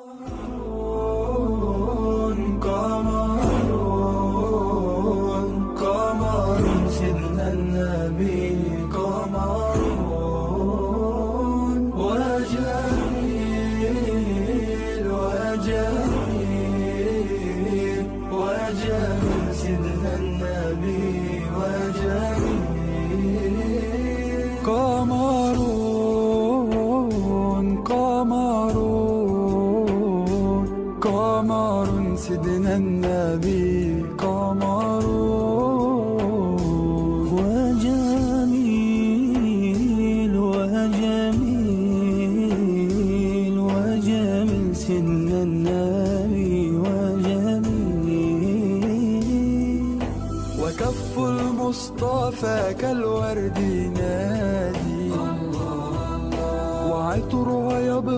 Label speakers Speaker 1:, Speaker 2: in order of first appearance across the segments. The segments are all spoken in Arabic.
Speaker 1: Oh.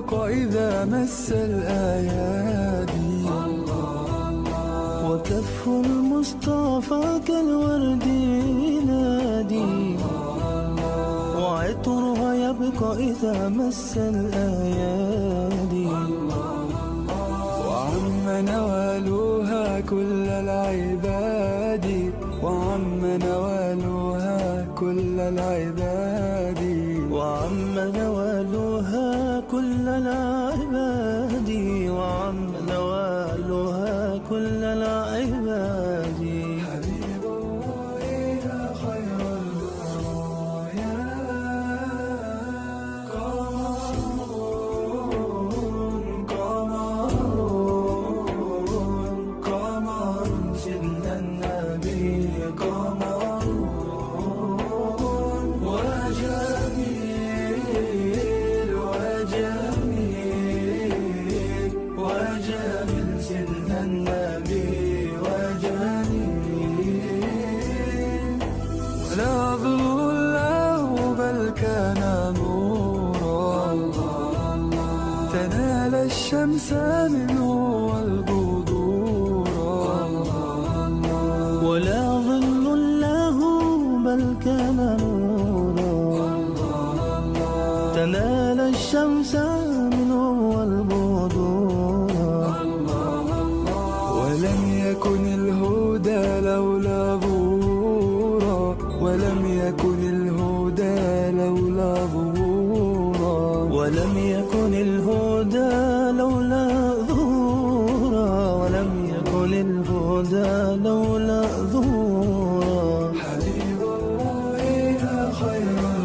Speaker 1: الرزق إذا مس الأيادي. وكف المصطفى كالورد ينادي. وعطرها يبقى إذا مس الأيادي. وعم نوالوها كل العباد. وعم نوالوها كل العباد. الهدى لولا ظهورا. حبيب الله خير.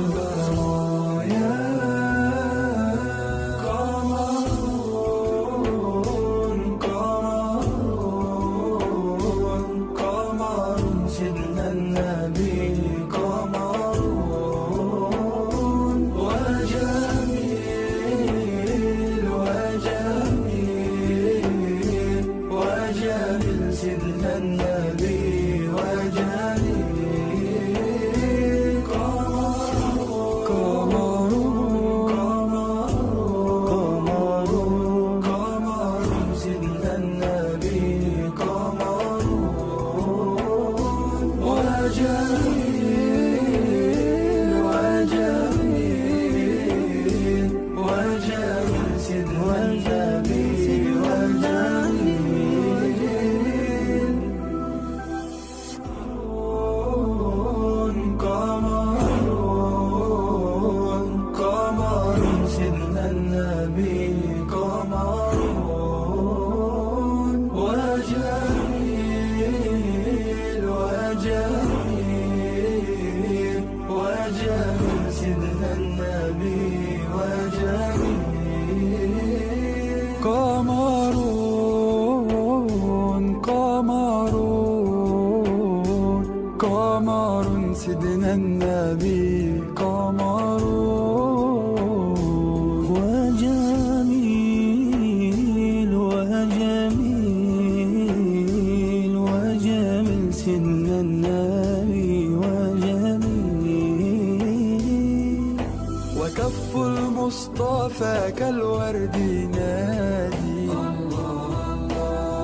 Speaker 1: طافك الورد ينادي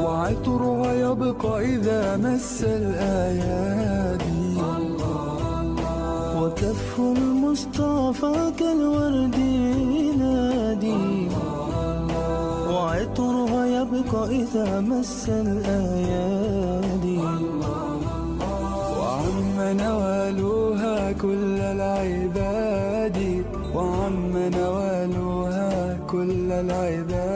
Speaker 1: وعطرها يبقى إذا مس الأيادي. وكف المصطفى كالورد ينادي وعطرها
Speaker 2: يبقى إذا مس الأيادي.
Speaker 1: وعم نوادي Ayda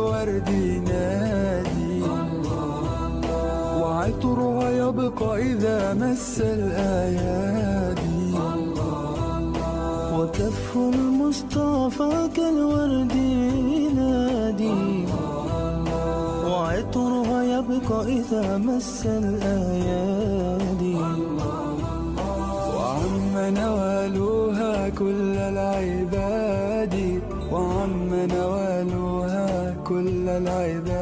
Speaker 1: الورد ينادي. وعطرها يبقى إذا مس الأيادي.
Speaker 2: وتف المصطفى كالورد ينادي. وعطرها يبقى إذا مس الأيادي. la
Speaker 1: la la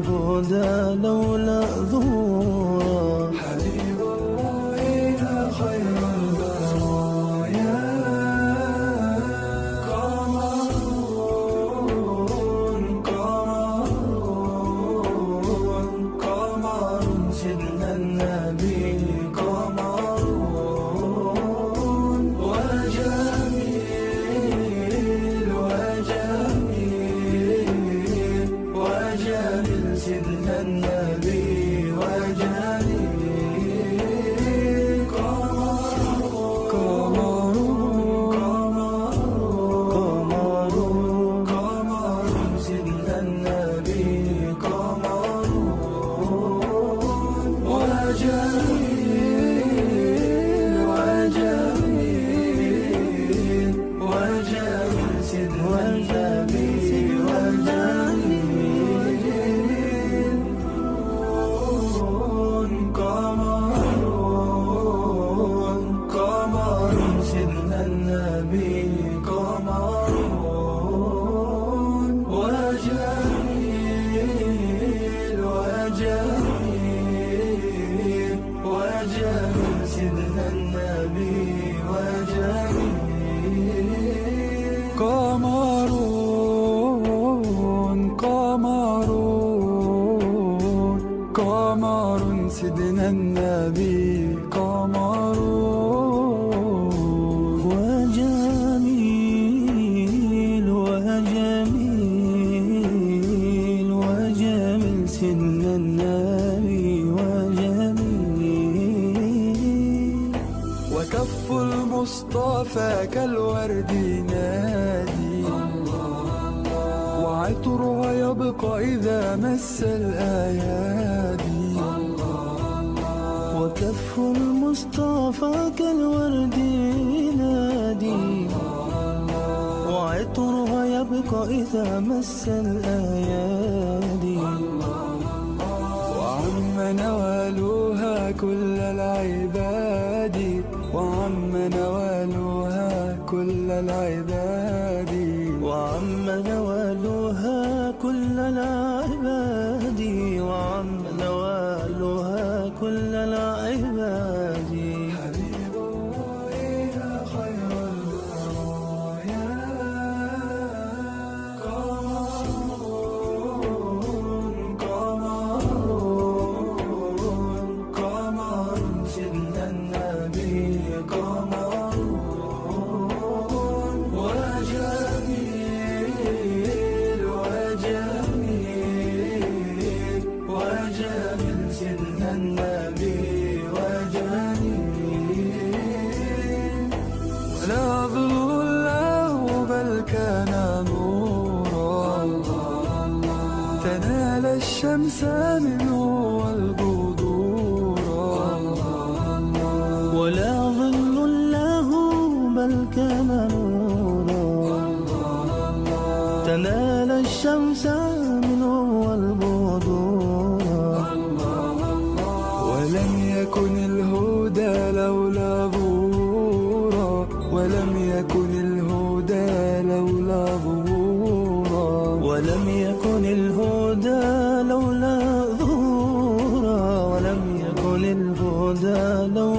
Speaker 1: الهدى لولا جفاك الورد ينادي وعطرها يبقى إذا مس الأيادي.
Speaker 2: وكف المصطفى كالورد ينادي وعطرها يبقى إذا مس الأيادي.
Speaker 1: وعم نوال كل العباد وعم نوالها كل العباد
Speaker 2: وعم نوالها كل العباد
Speaker 1: Come on. خير قمر قمر قمر سيدنا النبي قمر I know.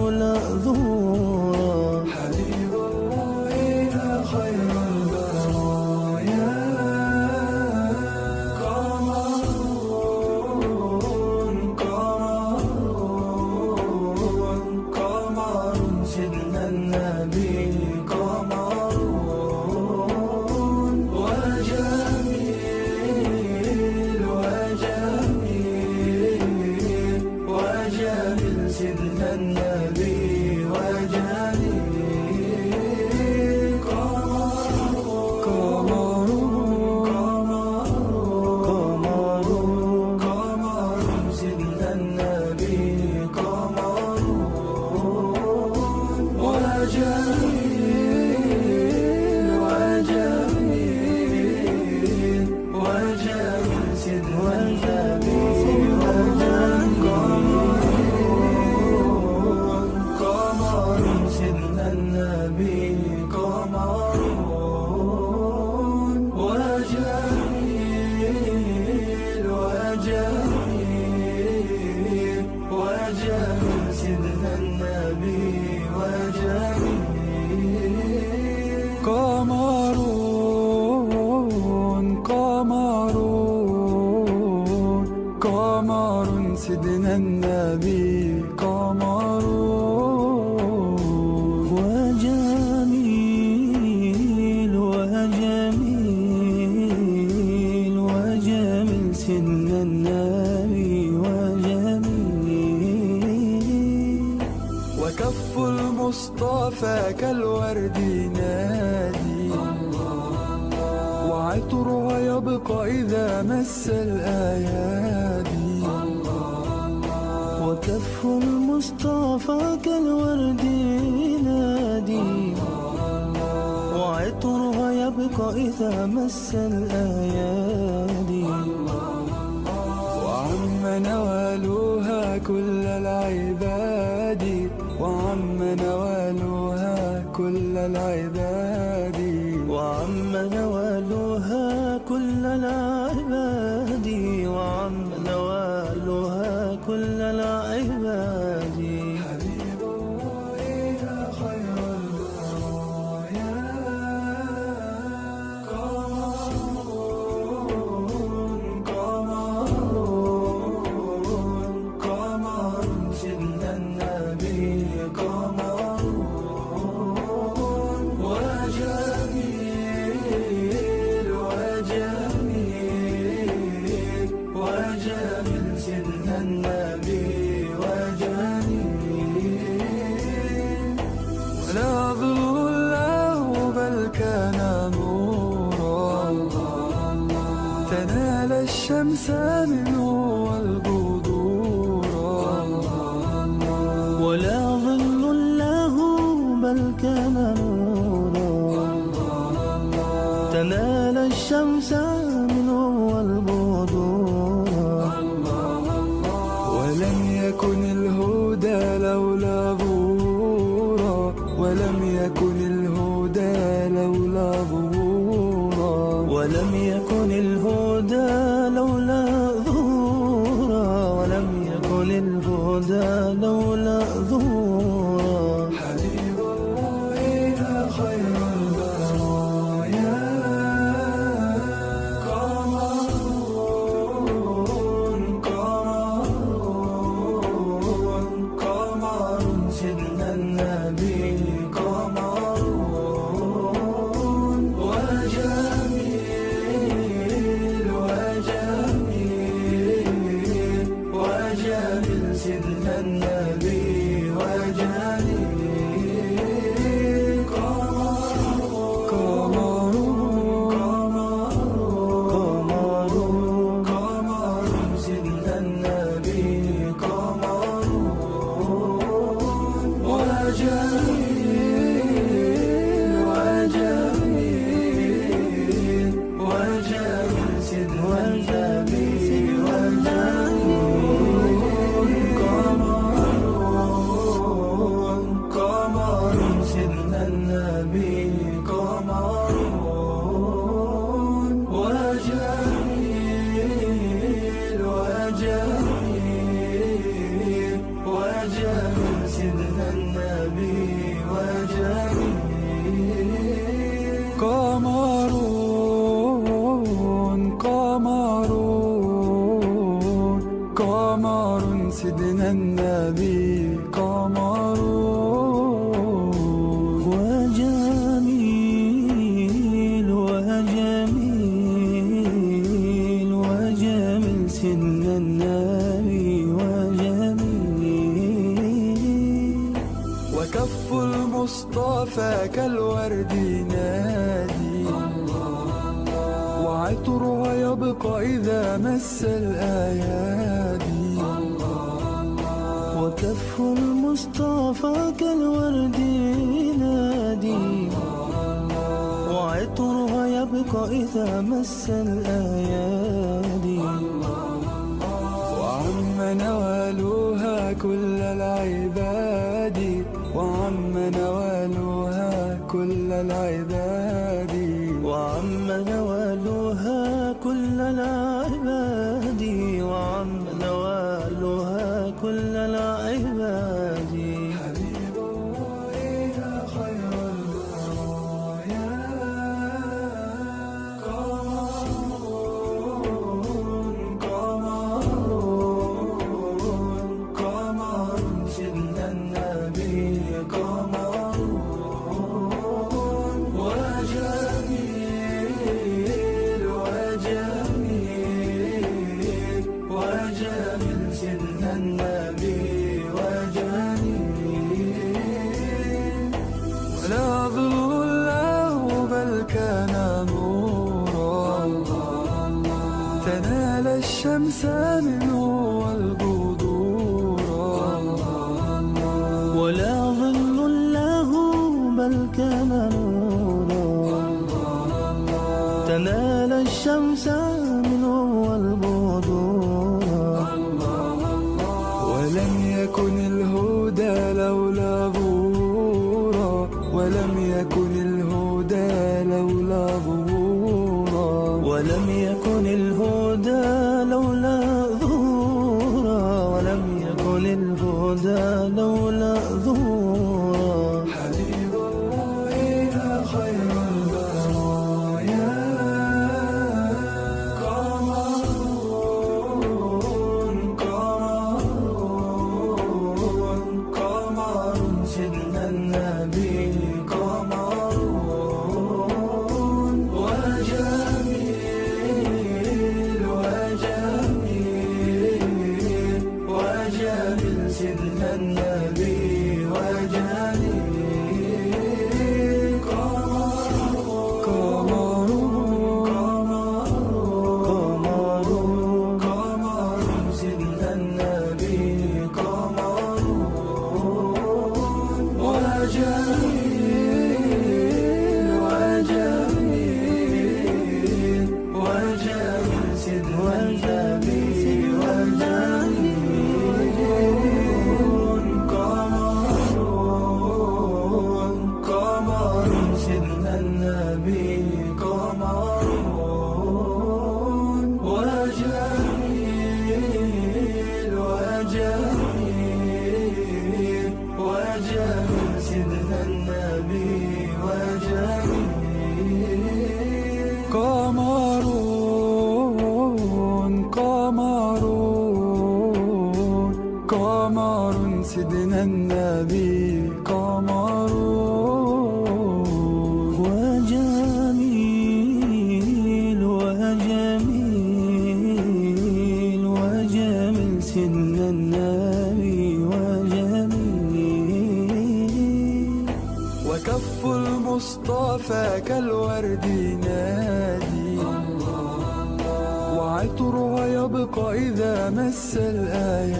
Speaker 1: عطرها يبقى إذا مس الأيادي.
Speaker 2: وكف المصطفى كالورد ينادي. وعطرها يبقى إذا مس الأيادي.
Speaker 1: وعم نوالوها كل العباد. وعم نوالوها كل العباد. مس الأيادي
Speaker 2: وكف المصطفى كالورد ينادي. وعطرها يبقى إذا مس الأيادي
Speaker 1: وعم نوالوها كل العباد. وعم نوالوها كل العباد.
Speaker 2: وعم نوالوها كل العباد.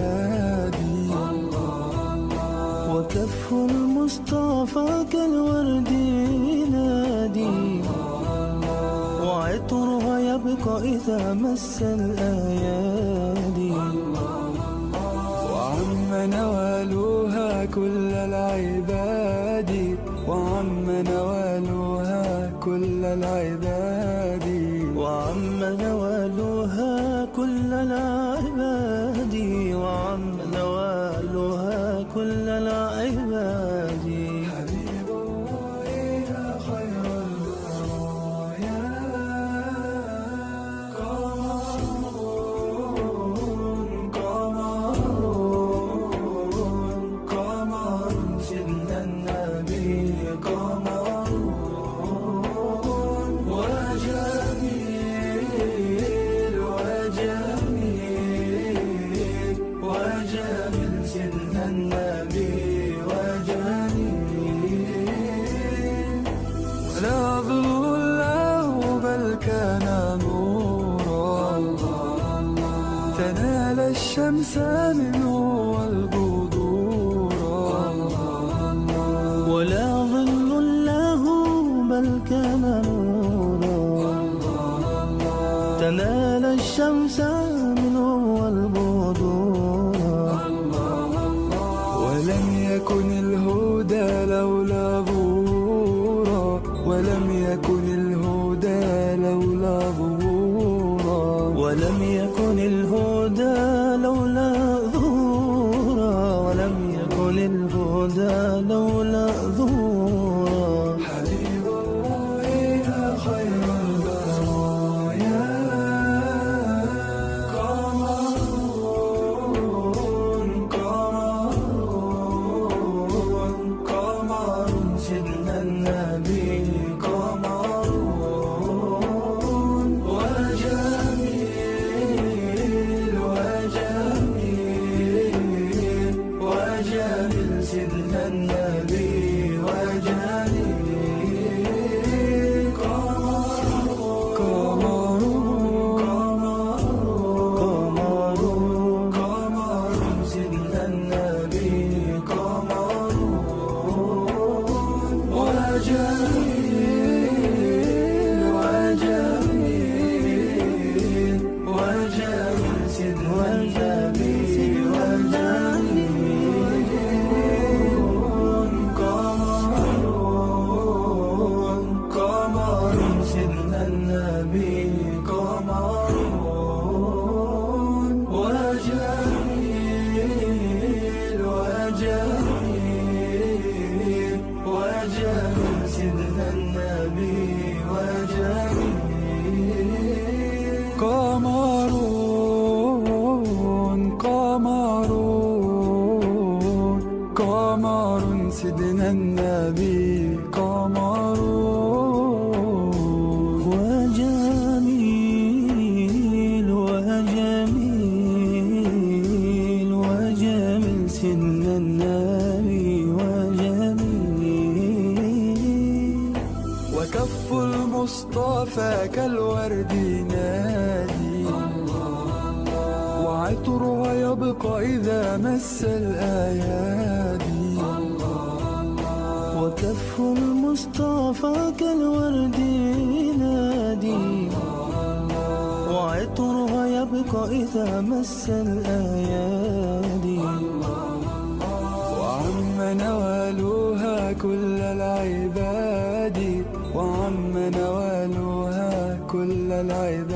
Speaker 2: الهادي.
Speaker 1: وكف المصطفى كالورد
Speaker 2: ينادي. وعطرها يبقى إذا مس الأيادي.
Speaker 1: وعم نوالوها كل العباد. وعم نوالوها كل العباد. كف المصطفى كالورد ينادي. وعطرها يبقى إذا مس الأيادي. وعم نوالوها كل العباد. وعم نوالوها كل العباد.